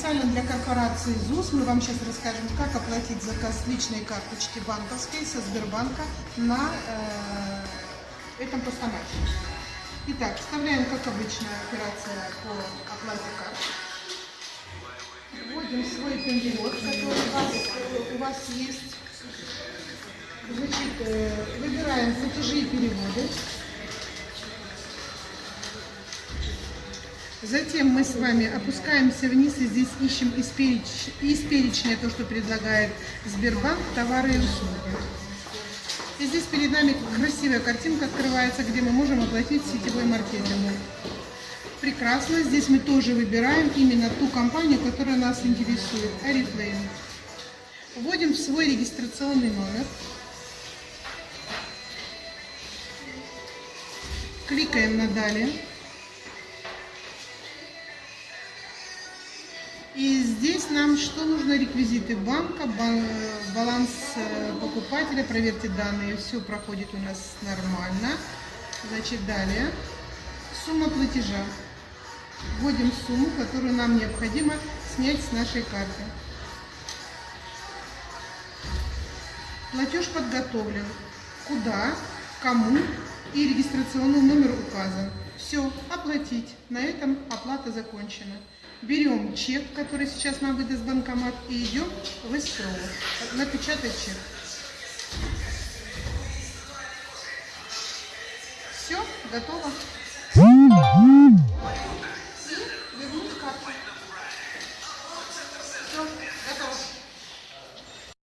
Специально для корпорации ЗУС мы вам сейчас расскажем, как оплатить заказ личной карточки банковской со Сбербанка на э, этом постамате. Итак, вставляем, как обычно, операция по оплате карт. Вводим свой перевод, который у вас, у вас есть. Значит, э, выбираем платежи и переводы. Затем мы с вами опускаемся вниз и здесь ищем из, переч... из перечня то, что предлагает Сбербанк, товары и услуги. И здесь перед нами красивая картинка открывается, где мы можем оплатить сетевой маркетинг. Прекрасно. Здесь мы тоже выбираем именно ту компанию, которая нас интересует. Oriflame. Вводим в свой регистрационный номер. Кликаем на «Далее». И здесь нам что нужно? Реквизиты банка, баланс э, покупателя, проверьте данные, все проходит у нас нормально. Значит, далее. Сумма платежа. Вводим сумму, которую нам необходимо снять с нашей карты. Платеж подготовлен. Куда, кому и регистрационный номер указан. Все, оплатить. На этом оплата закончена. Берем чек, который сейчас нам выдаст банкомат, и идем в СКРО. Напечатать чек. Все, готово.